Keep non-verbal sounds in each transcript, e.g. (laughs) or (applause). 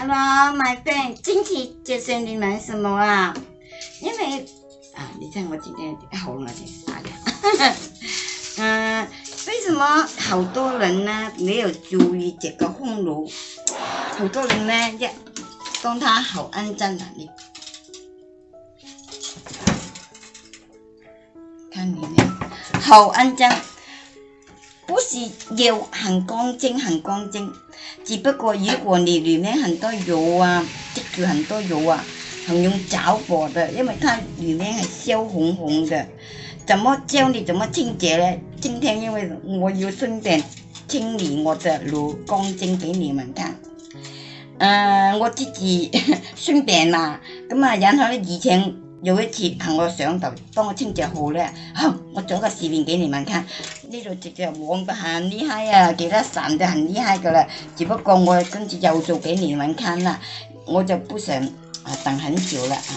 Hello, my friend，今天介绍你们什么啊？因为啊，你看我今天好冷静，是吧？嗯，为什么好多人呢没有注意这个空炉？好多人呢，也当它好安详的。你看你呢，好安详，不是要很干净，很干净。只不过，如果你里面很多油啊，积住很多油啊，很用着火的，因为它里面系烧红红的。怎么教你怎么清洁呢？今天因为我要顺便清理我的炉钢筋给你们看。诶，我自己顺便啦，咁啊，然后呢，以前有一次同我上头帮我清洁好呢，好，我做个视频给你们看。呢度直頭旺得很厲害啊，其他散得很厲害噶啦。只不過我跟住又做給你們看啦，我就不想啊等很久啦啊。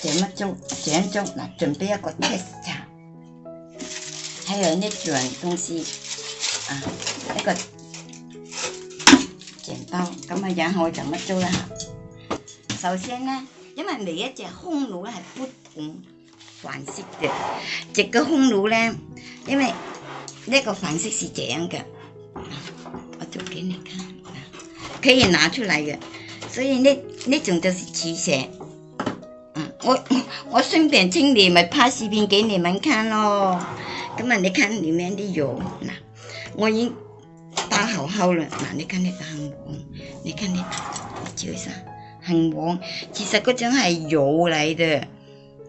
這麼做，這樣做嗱，準備一個 test 茶，還有呢種東西啊，一個剪刀咁啊，然後我就乜做啦？首先呢，因為每一隻匈奴咧係不同款式嘅，隻個匈奴咧，因為那个款式是这样的，我就给你看，可以拿出来的。所以呢那种就是慈善。嗯，我 (laughs) 我顺便清理咪拍视频给你们看咯。咁啊，你看里面的油，嗱，我已经打好好了。嗱，你睇呢个黄，你睇你注意下，红黄，其实嗰种系油嚟嘅，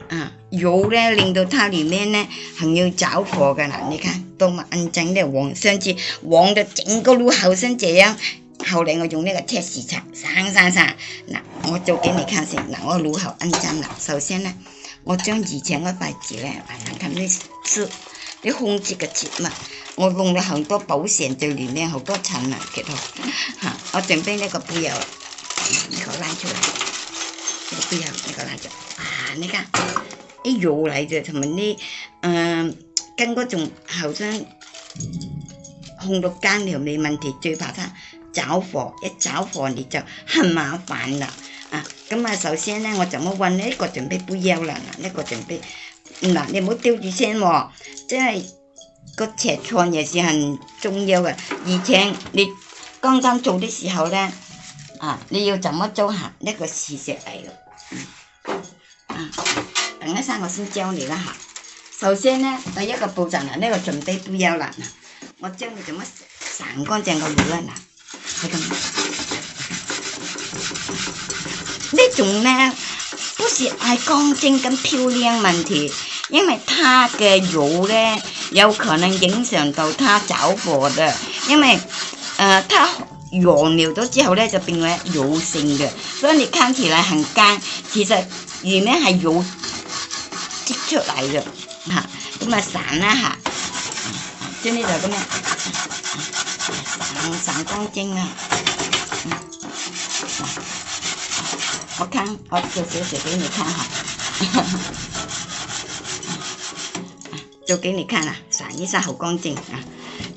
啊，油咧令到它里面咧很有着火噶啦，你看。多埋印正咧，往上次往到整个路口先。这样，后嚟我用呢个铁丝拆，散散散。嗱，我做俾你看先。嗱，我路口印正啦，首先咧，我将以前嗰块纸咧，还难啃啲丝，啲空接嘅切嘛，我用咗好多保险就里面好多层啊。其同吓，我准备呢个布油，呢个攋出嚟，呢个布油呢个攋出，啊，你看啲油嚟嘅，同埋呢嗯。跟嗰種後生控到間条你问题，最怕他找火，一找火你就很麻烦啦。啊，咁啊，首先呢，我怎麼揾呢、一個就俾不要啦，呢、一個就俾嗱，你唔好丟住先喎，即系个尺寸也是很重要嘅，而且你刚刚做的时候呢，啊，你要怎么做嚇？一个事实嚟咯，啊，等一下我先教你一下。首先呢，第一個步驟呢，呢個準備布要啦，我將佢做乜散唔乾淨個乳啊嗱？呢種呢，不是爱乾淨跟漂亮問題，因為它嘅乳呢，有可能影响到它走火的，因為，呃，它尿了咗之後咧就變為油性嘅，所以你看起来很干，其實里面係有挤出来嘅。hả nhưng mà sáng á hả trên đi rồi các mẹ sáng con chinh à khó khăn khó chịu chịu chịu cái này khăn hả chịu cái này khăn à sáng với sao con chinh à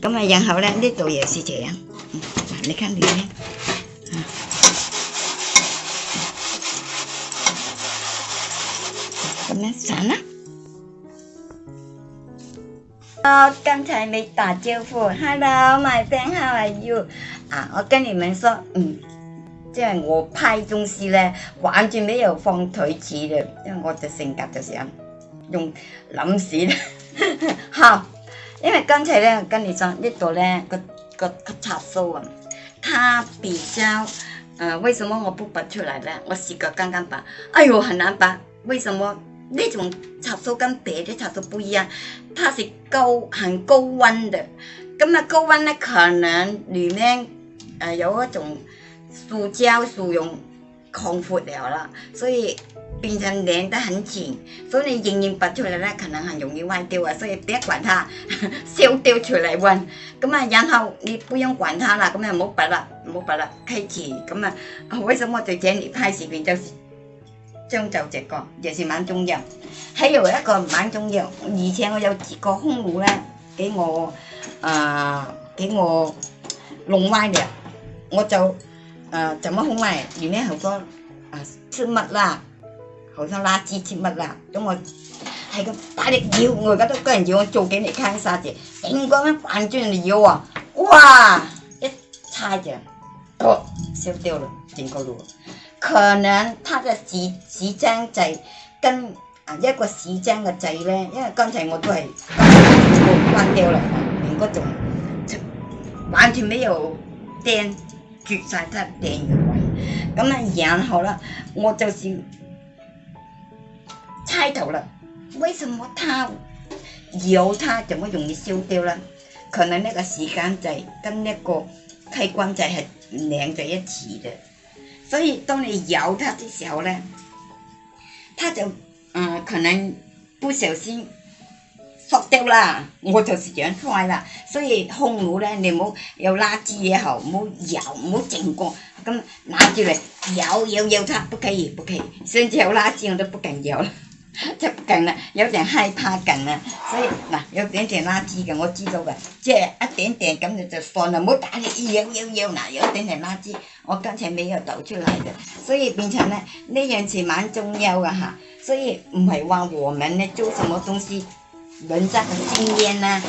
cái mà dàn hậu đang đi tụi giờ xì chị ăn khăn đi đấy cái mẹ sáng á 啊，刚才没打招呼。Hello，my friend，how are you？啊，我跟你们说，嗯，即系我拍东西咧，玩最没有放腿子嘞，因为我就性格就想用谂死啦。哈，(laughs) 因为刚才咧跟你讲呢度咧个个插数啊，它比较，呃，为什么我不拔出来咧？我试过刚刚拔，哎呦，很难拔，为什么？那种插座跟别的插座不一样，它是高很高温的，那么高温呢，可能里面呃有一种塑胶、塑料降服了了，所以变成粘得很紧，所以你硬然拔出来呢，可能很容易坏掉啊，所以别管它，烧掉出来换，那么然后你不用管它了，那么冇怕啦，冇怕啦，开启，那么为什么在这里拍视频就？是？張就直覺，尤其是晚中游。喺又一個晚中游，而且我有自覺空戶咧，俾我啊俾、呃、我弄歪嘅，我就誒、呃、怎麼好歪？原來好多啊切乜啦，好多垃圾切乜啦，咁我。係咁大力搖，我而家都跟人搖，我做幾年坑沙嘅，頂嗰咩扮住人哋搖啊！哇！一叉就，哦，燒掉啦，整個路。可能他的纸纸张剂跟啊一个纸张嘅剂咧，因为刚才我都系关掉啦，连嗰种完全没有掟绝晒，电源位，咁啊，然后啦，我就是猜头啦，为什么他有他怎么容易烧掉啦？可能那个时间剂跟那个开关剂系拧在一起的。所以當你摇它的時候呢，它就，嗯，可能不小心摔掉啦。我就是養菜啦，所以空佬呢，你冇有垃圾嘢好，冇油冇整過，咁拿住嚟摇摇摇它，不可以不可以，甚至有垃圾我都不敢了。出勁啦，有啲害怕勁啦，所以嗱，有啲啲垃圾嘅我知道嘅，即係一點點咁就就算啦，唔好打住，要要要嗱，有啲係垃圾，我刚才未有倒出嚟嘅，所以變成咧呢樣事蠻重要嘅吓，所以唔係話我們咧做什麼東西，人家嘅經驗啦，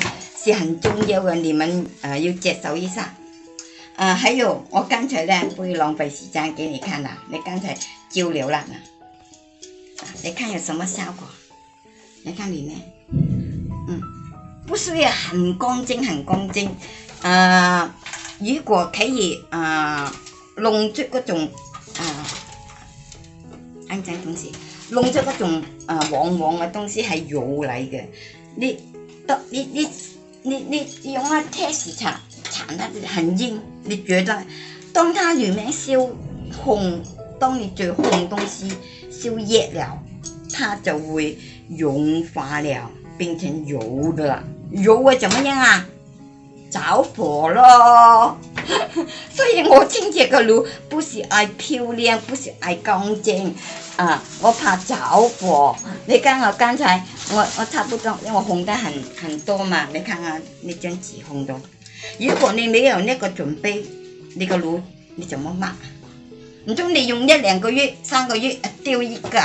是很重要嘅，你們誒要接受一下，啊，還有我刚才咧唔會浪費時間給你看啦，你剛才交流啦。你看有什么效果？你看里面，嗯，不是要很干净很干净，啊，如果可以啊，弄出嗰种啊，肮脏东西，弄出嗰种啊，黄黄嘅东西系油嚟嘅，你得你你你你用个 test 擦擦得很硬，你觉得当它里面烧红，当你最红东西。就热了，它就会融化了，变成油的。油会怎么样啊？着火咯！(laughs) 所以我清洁个炉不是爱漂亮，不是爱干净啊，我怕着火。你看我刚才我我差不多，因为我烘得很很多嘛。你看看你张纸烘的，如果你没有那个准备，那个炉你怎么抹？唔通你用一两个月、三个月丢一个，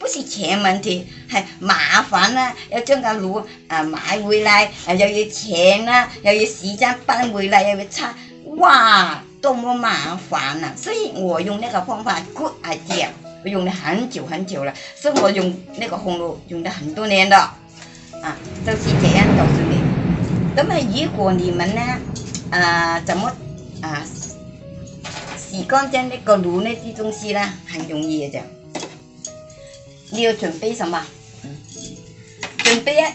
不是钱问题，係麻煩啦。要将个炉啊买回來，又要錢啊，又要时间搬回来，又要擦，哇，多么麻煩啊！所以我用那个方法 good idea，我用了很久很久了，所以我用那个红炉用了很多年的，啊，都是这样告诉你。咁啊，如果你们呢，啊，怎么啊？干净那个炉呢啲东西啦，很容易嘅你要准备什么？准备啊，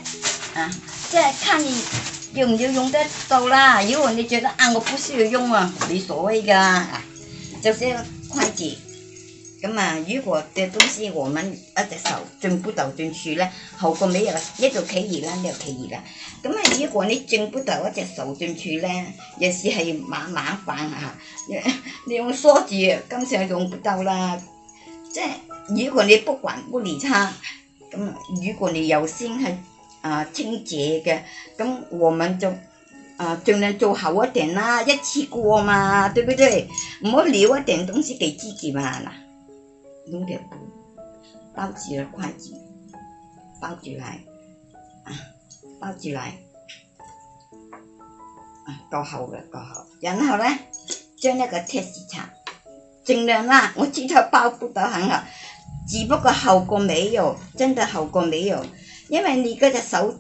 啊，即系看你用唔用得到啦。如果你觉得啊，我不需要用啊，没所谓噶，就是快捷。咁啊！如果隻东西我们一只手進不到进去咧，后个尾又一度企熱啦，又企熱啦。咁啊，如果你進不到一只手进去咧，有是系麻麻烦啊。(laughs) 你用梳子，今次上用不到啦。即系如果你不管不理他，咁如果你又先系啊清洁嘅，咁我们就啊尽量做好一点啦，一次過嘛，對唔對？唔好留一点東西俾自己嘛嗱。弄点布包起来，筷子包起来啊，包起来啊，够厚的，够厚。然后呢，将那个铁丝插，尽量啦。我知道包不得很好，只不过好过没有，真的好过没有，因为你嗰只手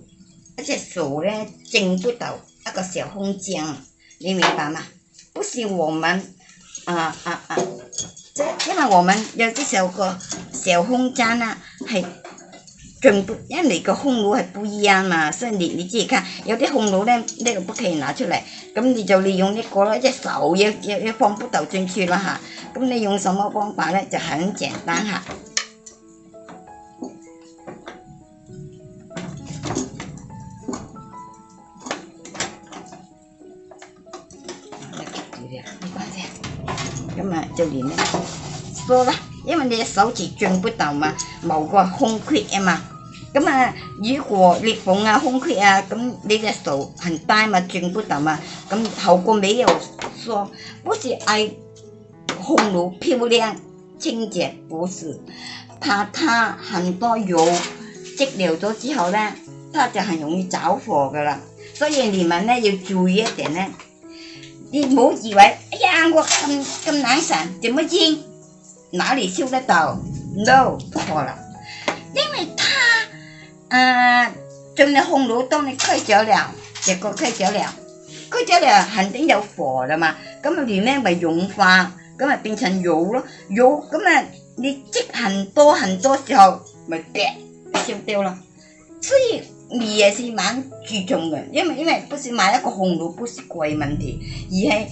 一只手呢，整不到那个小空间，你明白吗？不是我们啊啊啊！因为我们有啲小个小空间啊，系全部因为你个空炉系不一样嘛，所以你你自己看，有啲空炉咧，个不可以拿出嚟，咁你就利用呢個一手要要要放不到进去啦吓，咁你用什么方法咧？就很简单吓。咁啊，就连呢，梳啦，因为你手指转不到嘛，冇个空隙啊嘛。咁啊，如果裂缝啊、空隙啊，咁你嘅手很大嘛，转不到嘛。咁后个尾又梳，不是爱红炉漂亮、清洁保是，怕它很多油积留咗之后咧，它就很容易着火噶啦。所以你们咧要注意一点咧。đi bố gì vậy ấy ăn qua cơm cơm nắng sản thì mới chiên nó đi siêu ra tàu đâu khó lắm nhưng mà ta à trong này hung lũ tôm này khơi trở lẹo chỉ có khơi trở lẹo khơi trở lẹo hành tính đậu phò rồi mà cái mà vì men bà dụng phà cái mà bình thành vụ đó vụ cái mà đi chích hành tô hành tô thì mà kẹt siêu tiêu rồi 所以你也是猛注重嘅，因為因為不是買一個紅蘿卜是貴問題，而係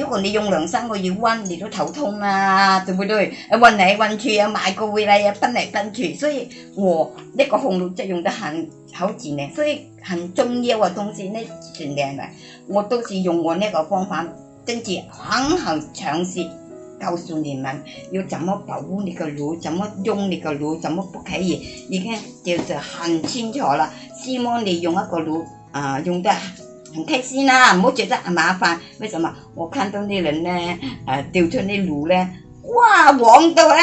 如果你用兩三個月温你都頭痛啊，全部都运嚟运去啊，買個回来啊，分嚟分去，所以我呢個紅蘿卜用得很好住咧，所以很重要嘅東西呢，算靚嘅，我都是用我呢个個方法跟住肯肯尝试。告诉你们要怎么保护你的炉，怎么用你的炉，怎么不可以？已经就是很清楚了。希望你用一个炉啊，用得很开心啦，唔好觉得麻烦。为什么？我看到啲人呢，诶，丢出啲炉呢，哇，黄到啊！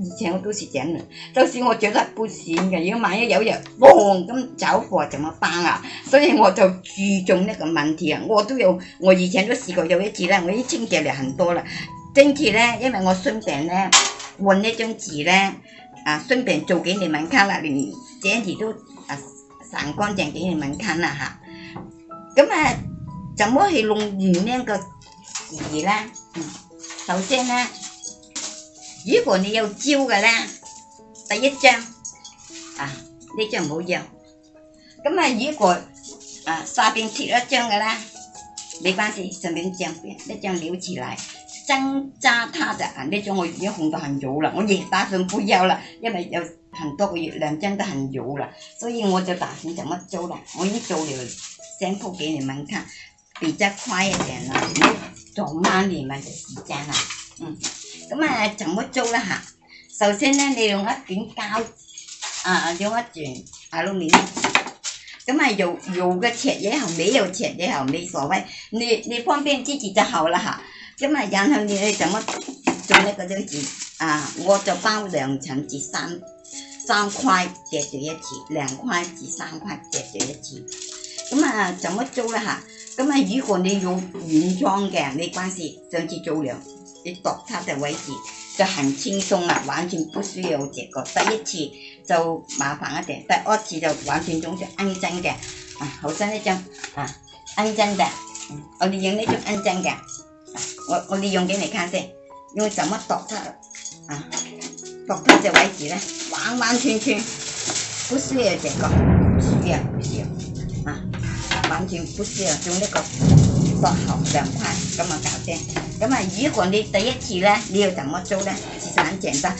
以前我都是这样，就是我觉得不行嘅。如果万一有人嘣咁走火，怎么办啊？所以我就注重呢个问题啊。我都有，我以前都试过，有一次啦，我已经清洁了很多了。跟住咧，因為我順便咧換一張紙咧，啊順便做紀念文卡啦，連這啲都啊散乾淨紀念文卡啦嚇。咁啊，怎麼去弄完呢個紙咧？嗯，首先咧，如果你有招嘅咧，第一張啊呢張唔好用。咁啊，如果啊下邊貼一張嘅咧，沒關係，順便將邊一張留起來。挣扎，它的啊，呢种我已经红制很油了，我也打算不要了，因为有很多个月亮真的很油了，所以我就打算怎么做了，我一做了先铺给你们看，比较快一点了，唔耽误你们的时间了，嗯，咁啊，怎么做咧吓？首先呢，你用一卷胶，啊用一卷白糯米，咁啊有有个尺也好，没有尺也好，没所谓，你你方便自己就好了吓。咁啊，然後你去怎么做一个張紙啊？我就包两层紙，三三块疊住一次，两块紙三块疊住一次。咁啊，怎么做咧嚇？咁啊，如果你用軟装嘅，没关係，上次做兩，你度它的位置就很轻松啦，完全不需要这个。第一次就麻烦一点，第二次就完全中意安真嘅，啊，好新一種，啊，安真嘅，我哋用呢種安真嘅。我我利用给你看下，为怎么剁它啊？剁它只位置呢？弯弯全全不需要这个，不需要不需要啊，完全不需要用那个剁厚两块，这么搞啫。咁啊，如果你第一次呢，你要怎么做呢？其实很简单，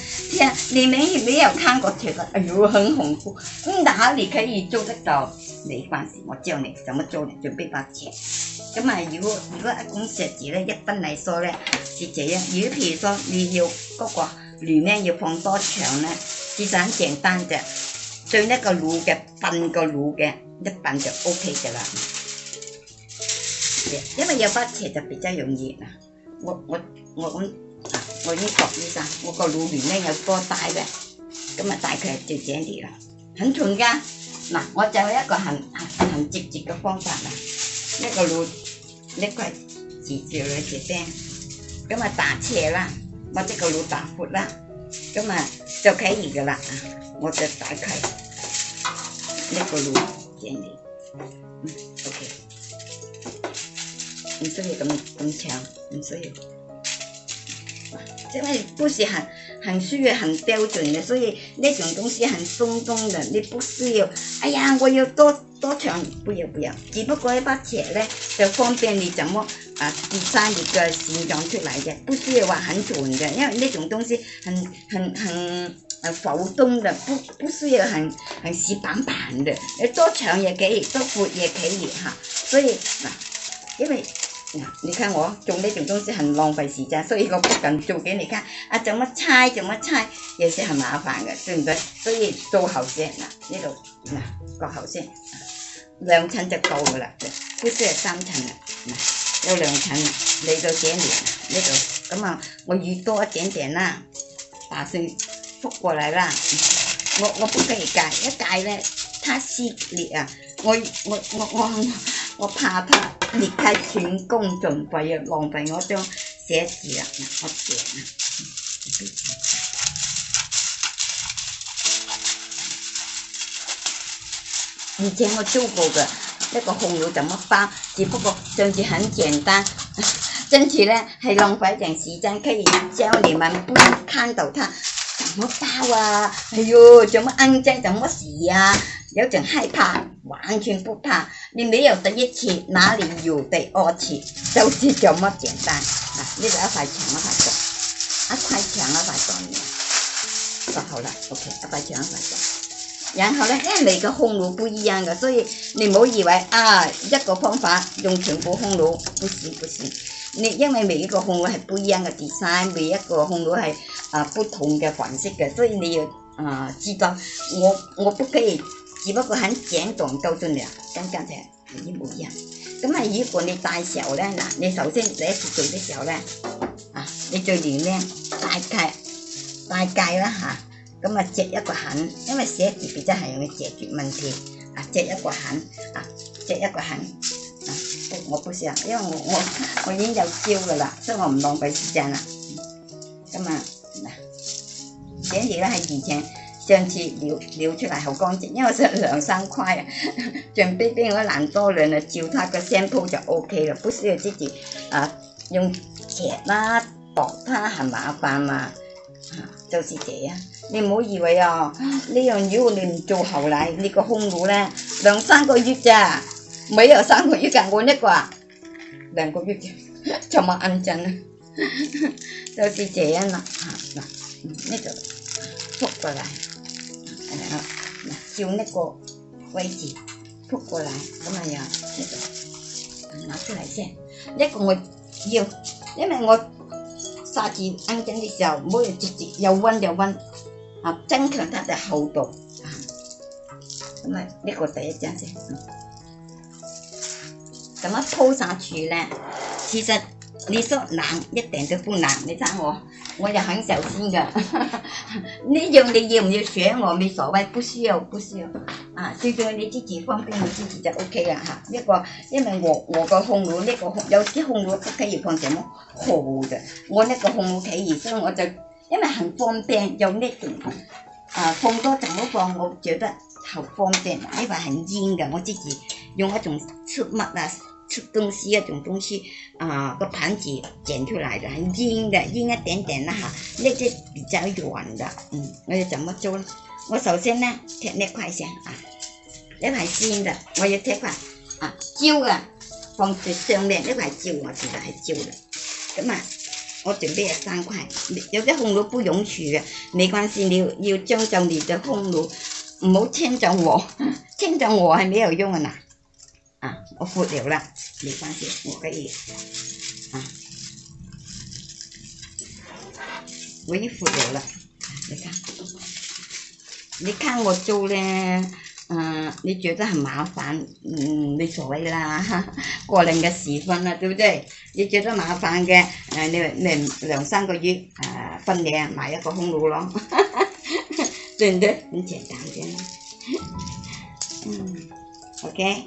你们有没有看过这个？哎呦，很恐怖。咁但你可以做得到，没关系，我教你怎么做，准备把钱。咁啊！如果如果一讲食字咧，一分嚟梳咧，是这啊，如果譬如说你要嗰个鱼咩要放多长咧，其实很简单嘅，对呢个卤嘅，炖个卤嘅，一炖就 O K 噶啦。因为有骨斜就比较容易啦。我我我咁，我呢个医生，我个卤面咧有多大嘅，咁啊大佢就整啲啦。很重噶，嗱，我就一个很很很直接嘅方法啦。一个炉一个字叫了姐姐，咁啊打车啦，把这个炉打阔啦，咁啊就可以个啦我就打开一个路，见你，嗯，OK，唔需要咁咁长，唔需要，因为不是很很需要很标准的，所以那种东西很松动的，你不需要。哎呀，我有多。多长不要不要，只不过一把尺咧就方便你怎么啊第三叶嘅形状出来嘅，不需要话很全嘅，因为呢种东西很很很诶浮动嘅，不不需要很很死板板的，诶多长也几多阔也几叶吓，所以嗱，因为嗱，你看我做呢种东西很浪费时间，所以我不敢做俾你看，啊怎么拆，怎么拆，也是很麻烦嘅，对唔对？所以做好先嗱呢度嗱割好先。两层就够噶啦，嗰啲系三层，有两层嚟到遮住，呢度咁啊，我预多一点点啦，打算覆过嚟啦，我我不计介，一介咧，它撕裂啊，我我我我 (laughs) 我怕它裂开，全功尽废啊，浪费我张写字啊，我惊啊。以前我做过的那个红油怎么包，只不过上次很简单，因 (laughs) 此呢，还浪费点时间。可以教你们不能看到它怎么包啊！哎哟，怎么安家，怎么洗啊？有种害怕，完全不怕。你没有第一次，哪里有第二次？就是这么简单。啊，你一块钱一块多，一块钱一块多，做好了，OK，一块钱一块多。然后呢，因为你个烘炉不一样嘅，所以你唔好以为啊一个方法用全部烘炉，不行不行。你因为每一个烘炉系不一样嘅，第三每一个烘炉系啊不同嘅款式嘅，所以你要啊知道我我不可以，只不过很简短告诉你，跟真正系一模一样。咁啊，如果你大小候咧，嗱，你首先第一次做的时候呢，啊，你最点咧，大概大剂啦下。咁啊，借一個痕，因為寫字筆真係用易解決問題。啊，借一個痕啊，借一個痕啊，我唔寫，因為我我我已經有焦噶啦，所以我唔浪費時間啦。咁啊，寫字咧係以前上次撩撩出來好乾淨，因為上两三块啊，準備俾我男多两啊，照他個聲鋪就 O K 啦，不需要自己啊用鉛啊薄他，很麻煩嘛，啊，就是這樣。你唔好以為啊，呢樣嘢我哋唔做後嚟，你個胸部咧兩三個月咋，沒有三個月更過呢個，兩個月就冇安靜啦，就是這樣啦，嗱、啊，呢度撲過嚟，係啦，嗱，照呢個位置撲過嚟，咁啊又呢度拿出嚟先，一個我要，因為我沙子安靜嘅時候，唔好直接又温又温。啊，增强它的厚度，啊。咁啊呢个第一张先，咁一铺上去咧。其实你说难一点都不难，你睇我，我就很小心噶。(laughs) 你样你要唔要上我没所谓，不需要不需要。啊，最重要你自己方便，你自己就 O K 噶吓。这个因为我我个烘炉呢个有啲烘炉不可以放什么厚的，我呢个烘炉可以，所以我就。因为很方便用呢点，啊放多就唔放，我觉得好方便。呢为很烟噶，我自己用一种出物啊出东西一种东西，啊个盘子剪出来的，很烟的，烟一点点啦吓，呢只比较软的，嗯，我要怎么做？呢？我首先呢，贴呢块先啊，呢块烟的，我要贴块啊焦嘅，放最上面呢块焦我其得系焦嘅，咁啊。我准备了三块，有啲红炉不允许的，没关系，你要将就你的红炉，唔好牵着我，牵着我还没有用嘅嗱，啊，我服了啦，没关系，我可以，啊，我我已服了，你看，你看我做咧。你覺得係麻煩，嗯，你所谓啦，(laughs) 過零嘅時分啦，對唔對？你覺得麻煩嘅，誒，你兩两三個月誒分兩買一個空炉咯，(laughs) 对唔对？很簡單嘅，嗯，OK，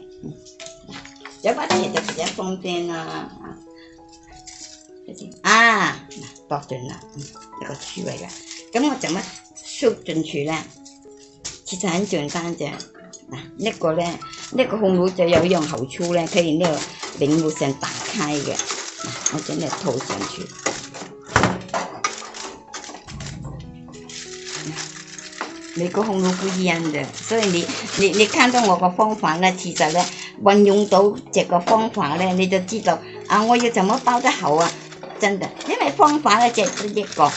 有把嘢就比较方便啦，啊，到轉啦，一個區位嘅，咁我做乜縮進去咧？其实很简单啫，嗱，呢个咧，呢个红炉就有一样好处咧，可以呢个顶炉先打开嘅，我将呢铺上去。每个红炉不一样的，所以你你你看到我个方法咧，其实咧运用到这个方法咧，你就知道啊，我要怎么包得好啊？真的，因为方法就只一个。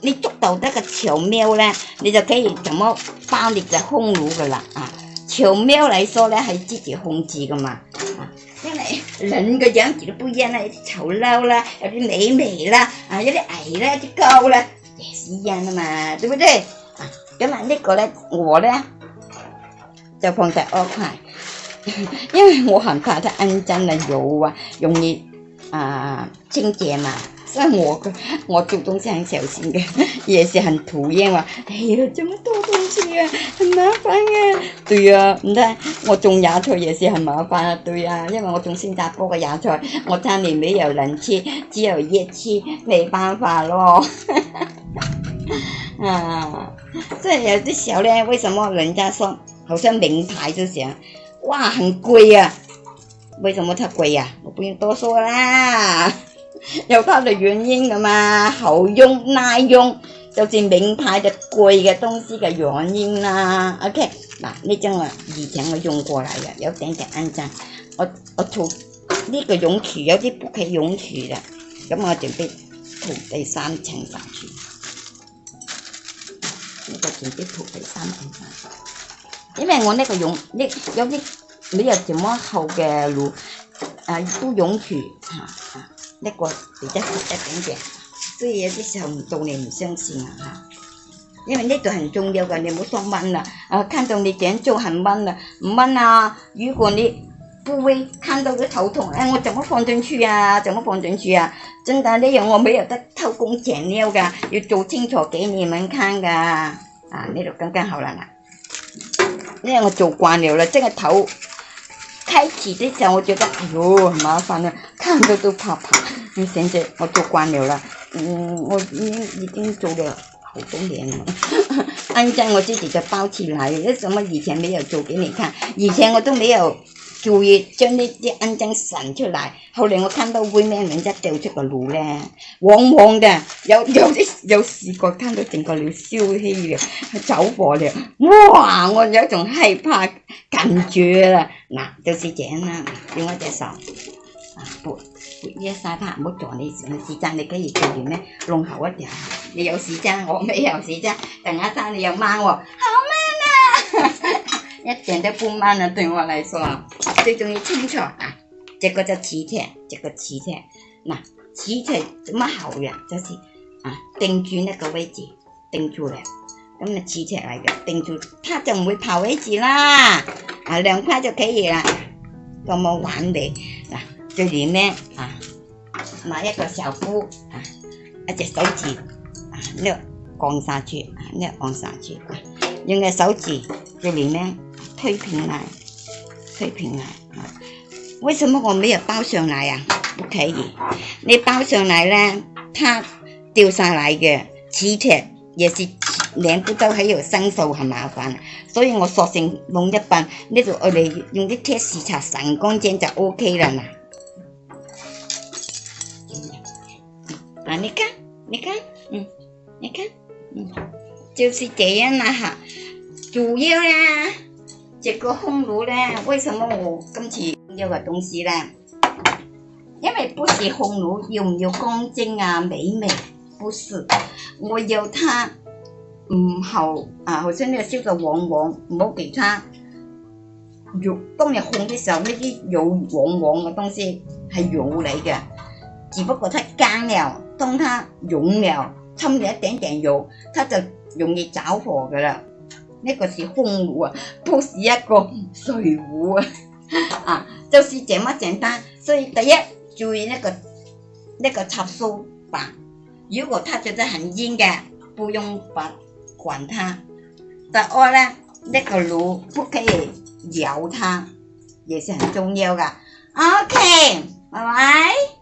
你捉到那个巧妙咧，你就可以怎麼包你隻匈奴噶啦啊！巧妙嚟說咧係自己控制噶嘛啊，因為人嘅樣子都不一樣啦，有啲醜陋啦，有啲美眉啦，啊有啲矮啦，有啲高啦，也是一樣啊嘛，對不對？啊，咁啊呢個咧我咧就放在二塊，因為我很怕它骯髒啦，油啊，容易啊清潔嘛。那我我做东西很小心的，也是很讨厌哇！哎呀，这么多东西啊，很麻烦啊。对啊，你看我种芽菜也是很麻烦啊。对啊，因为我种新加坡的芽菜，我家里没有两次，只有一次，没办法咯。啊，这有的小候为什么人家说好像名牌就行？哇，很贵啊。为什么它贵呀？我不用多说啦。有它的原因噶嘛，好用、耐用，就是名牌嘅贵嘅东西嘅原因啦。OK，嗱呢张我以前我用过嚟嘅，有点嘅紧张。我我涂呢个泳池有啲唔系泳池啦，咁我准备涂第三层上去，呢个准备涂第三层。上去，因为我呢个泳呢有啲没有这么厚嘅路，啊都泳池。那个比较好一点点，所以有啲时候做你唔相信啊嚇，因为呢度很重要噶，你唔好盲掹啦，啊看到你点做，很掹啦，唔掹啊，如果你不会，看到个头痛，哎我怎么放进去啊，怎么放进去啊，真的，呢样我没有得偷工减料噶，要做清楚给你们看噶，啊呢度刚刚好啦嗱，呢我做惯了啦，即系头。开启之前，我觉得哎呦麻烦的，看着都怕怕。现在我做官了了，嗯，我已已经做了好多年了。(laughs) 按照我自己的包起来，为什么以前没有做给你看？以前我都没有。叫佢將呢啲恩憎順出嚟，後來我看到会咩，名之掉出個爐咧，往往嘅，有有啲有事過，聽到整個了，消气了，佢走火了，哇！我有种害怕感住啦，嗱，就是样啦，用我隻手，啊，拨拨一曬他，唔好撞你，时间，你幾時做完咧？弄好一條，你有事间，我未有事间，等下生你有掹喎，好咩？一点都不慢了，对我来说，最重要清楚啊！这个叫磁铁，这个磁铁，嗱，磁铁怎么好呀？就是啊，定住那个位置，定住了，咁啊，磁铁嚟嘅，定住，它就唔会跑位置啦。啊，两块就可以啦，咁么完美，嗱，这里面啊，拿一个小锅啊，一只手指啊，捏钢砂珠，捏钢砂珠，用个手指，这里面。推平来，推平来啊！为什么我没有包上来啊？不可以，你包上来呢，它掉下来的磁铁也是两不到，还有生锈，很麻烦。所以我索性弄一半，呢，就我嚟用啲铁丝擦神干净就 OK 啦嗱。啊，你看，你看，嗯，你看，嗯，就是这样啦，哈，主要啦。这个烘炉呢，为什么我今次这个东西呢？因为不是烘炉，要唔要干蒸啊美味？不是，我要它唔好啊，好似呢烧个旺旺，唔好其他油。当你烘的时候，呢啲油旺旺嘅东西系油嚟嘅，只不过它干了，当它融了，掺你一点点油，它就容易着火噶啦。呢个是空壶啊，不是一个水壶啊，(laughs) 啊，就是这么简单。所以第一注意呢个那个插苏板，如果它觉得很硬嘅，不用把管它。第二呢，呢个炉不可以摇它，也是很重要的。OK，拜拜。